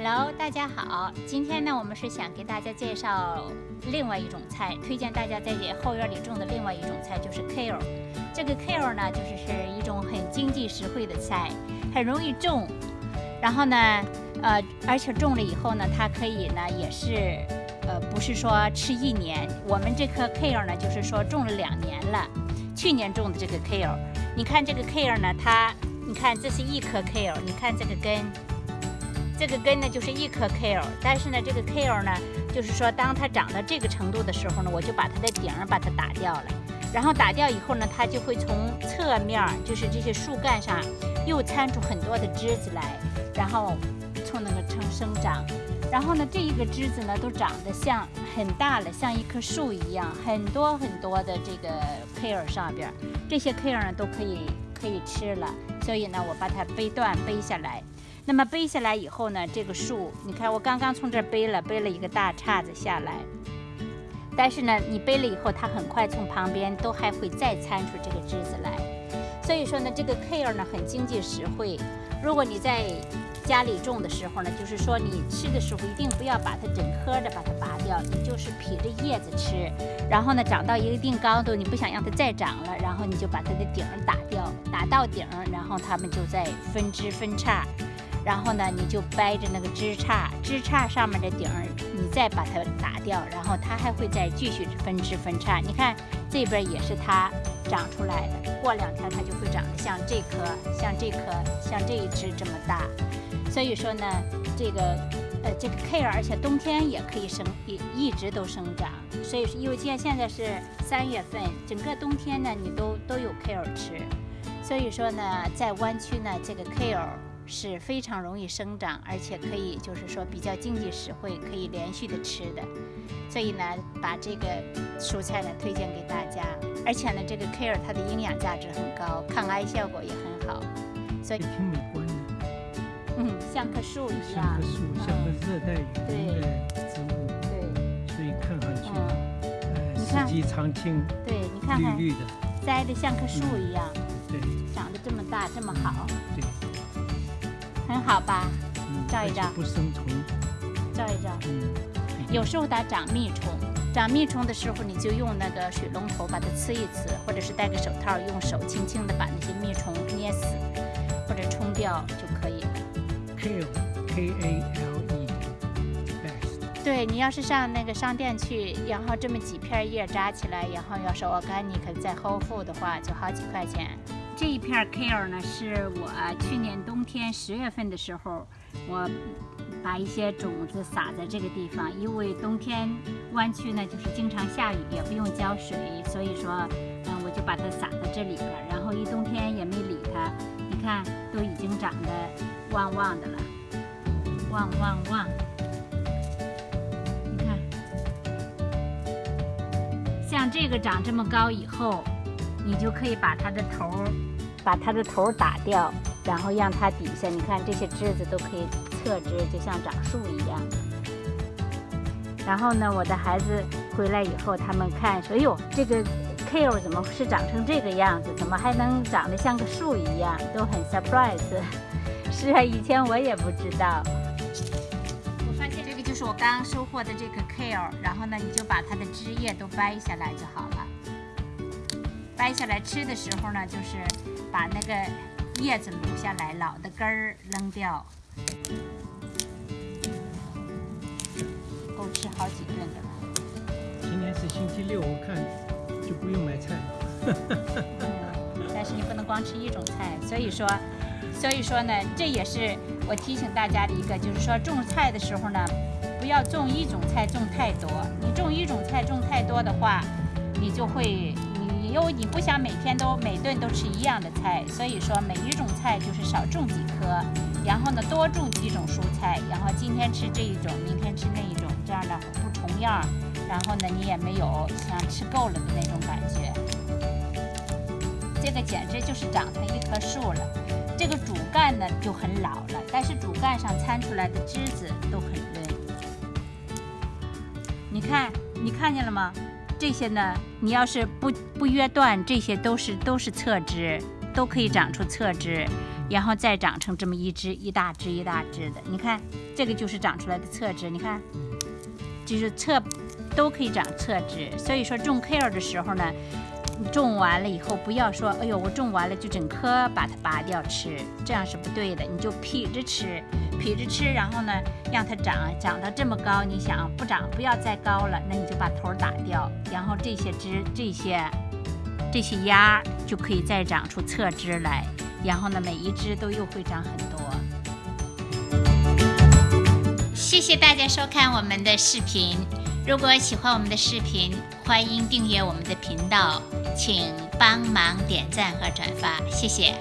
Hello，大家好。今天呢，我们是想给大家介绍另外一种菜，推荐大家在后院里种的另外一种菜，就是 kale。这个 kale 呢，就是是一种很经济实惠的菜，很容易种。然后呢，呃，而且种了以后呢，它可以呢，也是，呃，不是说吃一年。我们这棵 kale 呢，就是说种了两年了。去年种的这个 kale，你看这个 kale 呢，它，你看这是一颗 kale，你看这个根。这个根呢就是一颗 kale，但是呢这个 kale 呢，就是说当它长到这个程度的时候呢，我就把它的顶儿把它打掉了，然后打掉以后呢，它就会从侧面，就是这些树干上又参出很多的枝子来，然后从那个成生长，然后呢这一个枝子呢都长得像很大了，像一棵树一样，很多很多的这个 kale 上边，这些 kale 呢都可以可以吃了，所以呢我把它背断背下来。那么背下来以后呢，这个树，你看我刚刚从这儿背了，背了一个大叉子下来。但是呢，你背了以后，它很快从旁边都还会再参出这个枝子来。所以说呢，这个 kale 呢很经济实惠。如果你在家里种的时候呢，就是说你吃的时候一定不要把它整颗的把它拔掉，你就是劈着叶子吃。然后呢，长到一定高度，你不想让它再长了，然后你就把它的顶儿打掉，打到顶儿，然后它们就在分枝分叉。然后呢，你就掰着那个枝杈，枝杈上面的顶儿，你再把它打掉，然后它还会再继续分枝分叉。你看这边也是它长出来的，过两天它就会长得像这棵、像这棵、像这一枝这么大。所以说呢，这个呃这个 kale，而且冬天也可以生，一一直都生长。所以说，因为现现在是三月份，整个冬天呢你都都有 kale 吃。所以说呢，在湾区呢，这个 kale。是非常容易生长，而且可以就是说比较经济实惠，可以连续的吃的。所以呢，把这个蔬菜呢推荐给大家。而且呢，这个 kale 它的营养价值很高，抗癌效果也很好。所以挺美观的。嗯，像棵树一样。像棵树，像个热带雨林的植物。对。所以看上去，呃，四季常青。对，你看看。绿绿的。栽的像棵树一样。对。长得这么大，这么好。对。很好吧，照一照。不生虫。照一照。嗯。有时候它长蜜虫，长蜜虫的时候，你就用那个水龙头把它呲一呲，或者是戴个手套，用手轻轻的把那些蜜虫捏死，或者冲掉就可以了。Kale，K A L E。对你要是上那个商店去，然后这么几片叶扎起来，然后要是 organic 再厚付的话，就好几块钱。这一片 kale 呢，是我去年冬天十月份的时候，我把一些种子撒在这个地方，因为冬天湾区呢就是经常下雨，也不用浇水，所以说，嗯，我就把它撒在这里边，然后一冬天也没理它，你看都已经长得旺旺的了，旺旺旺，你看，像这个长这么高以后。你就可以把它的头儿，把它的头儿打掉，然后让它底下，你看这些枝子都可以侧枝，就像长树一样。然后呢，我的孩子回来以后，他们看说：“哎呦，这个 kale 怎么是长成这个样子？怎么还能长得像个树一样？”都很 surprise。是啊，以前我也不知道。我发现这个就是我刚收获的这个 kale，然后呢，你就把它的枝叶都掰下来就好了。掰下来吃的时候呢，就是把那个叶子撸下来，老的根儿扔掉，够吃好几顿的了。今天是星期六，我看就不用买菜了。但是你不能光吃一种菜，所以说，所以说呢，这也是我提醒大家的一个，就是说种菜的时候呢，不要种一种菜种太多。你种一种菜种太多的话，你就会。因为你不想每天都每顿都吃一样的菜，所以说每一种菜就是少种几颗，然后呢多种几种蔬菜，然后今天吃这一种，明天吃那一种，这样的不重样，然后呢你也没有像吃够了的那种感觉。这个简直就是长成一棵树了。这个主干呢就很老了，但是主干上参出来的枝子都很嫩。你看，你看见了吗？这些呢，你要是不不约断，这些都是都是侧枝，都可以长出侧枝。然后再长成这么一枝一大枝一大枝的。你看，这个就是长出来的侧枝，你看，就是侧都可以长侧枝。所以说种 kale 的时候呢，种完了以后不要说，哎呦，我种完了就整棵把它拔掉吃，这样是不对的。你就劈着吃，劈着吃，然后呢让它长长到这么高。你想不长不要再高了，那你就把头打掉，然后这些枝这些这些芽就可以再长出侧枝来。然后呢，每一只都又会长很多。谢谢大家收看我们的视频。如果喜欢我们的视频，欢迎订阅我们的频道，请帮忙点赞和转发，谢谢。